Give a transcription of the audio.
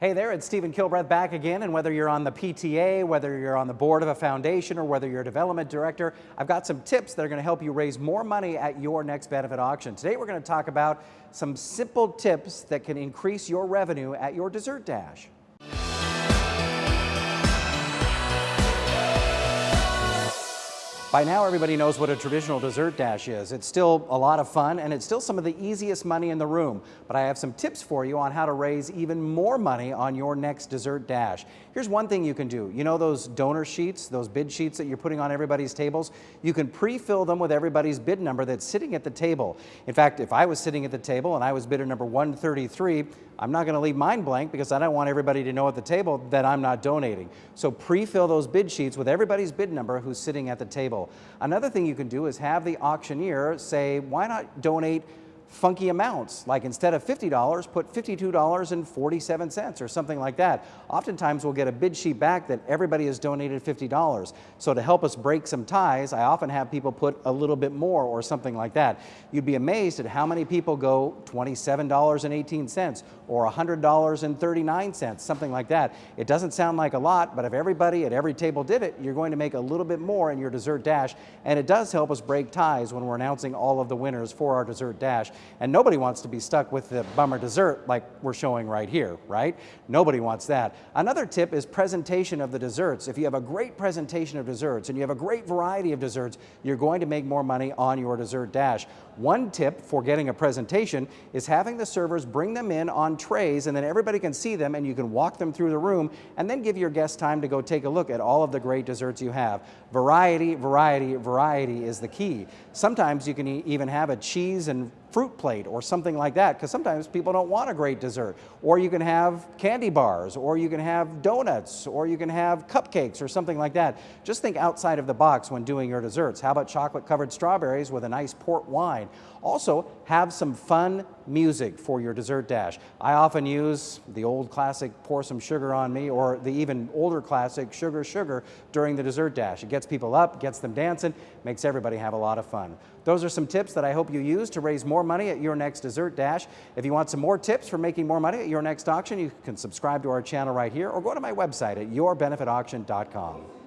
Hey there, it's Stephen Kilbreth back again, and whether you're on the PTA, whether you're on the board of a foundation, or whether you're a development director, I've got some tips that are going to help you raise more money at your next benefit auction. Today we're going to talk about some simple tips that can increase your revenue at your dessert dash. By now, everybody knows what a traditional dessert dash is. It's still a lot of fun and it's still some of the easiest money in the room. But I have some tips for you on how to raise even more money on your next dessert dash. Here's one thing you can do. You know those donor sheets, those bid sheets that you're putting on everybody's tables? You can pre-fill them with everybody's bid number that's sitting at the table. In fact, if I was sitting at the table and I was bidder number 133, I'm not going to leave mine blank because I don't want everybody to know at the table that I'm not donating. So pre-fill those bid sheets with everybody's bid number who's sitting at the table. Another thing you can do is have the auctioneer say, why not donate funky amounts, like instead of $50, put $52.47 or something like that. Oftentimes we'll get a bid sheet back that everybody has donated $50. So to help us break some ties, I often have people put a little bit more or something like that. You'd be amazed at how many people go $27.18 or $100.39, something like that. It doesn't sound like a lot, but if everybody at every table did it, you're going to make a little bit more in your dessert dash, and it does help us break ties when we're announcing all of the winners for our dessert dash. And nobody wants to be stuck with the bummer dessert like we're showing right here, right? Nobody wants that. Another tip is presentation of the desserts. If you have a great presentation of desserts and you have a great variety of desserts, you're going to make more money on your dessert dash. One tip for getting a presentation is having the servers bring them in on trays and then everybody can see them and you can walk them through the room and then give your guests time to go take a look at all of the great desserts you have. Variety, variety, variety is the key. Sometimes you can even have a cheese and fruit plate or something like that because sometimes people don't want a great dessert. Or you can have candy bars or you can have donuts or you can have cupcakes or something like that. Just think outside of the box when doing your desserts. How about chocolate covered strawberries with a nice port wine? Also, have some fun music for your dessert dash. I often use the old classic Pour Some Sugar on Me or the even older classic Sugar Sugar during the dessert dash. It gets people up, gets them dancing, makes everybody have a lot of fun. Those are some tips that I hope you use to raise more money at your next dessert dash. If you want some more tips for making more money at your next auction, you can subscribe to our channel right here or go to my website at yourbenefitauction.com.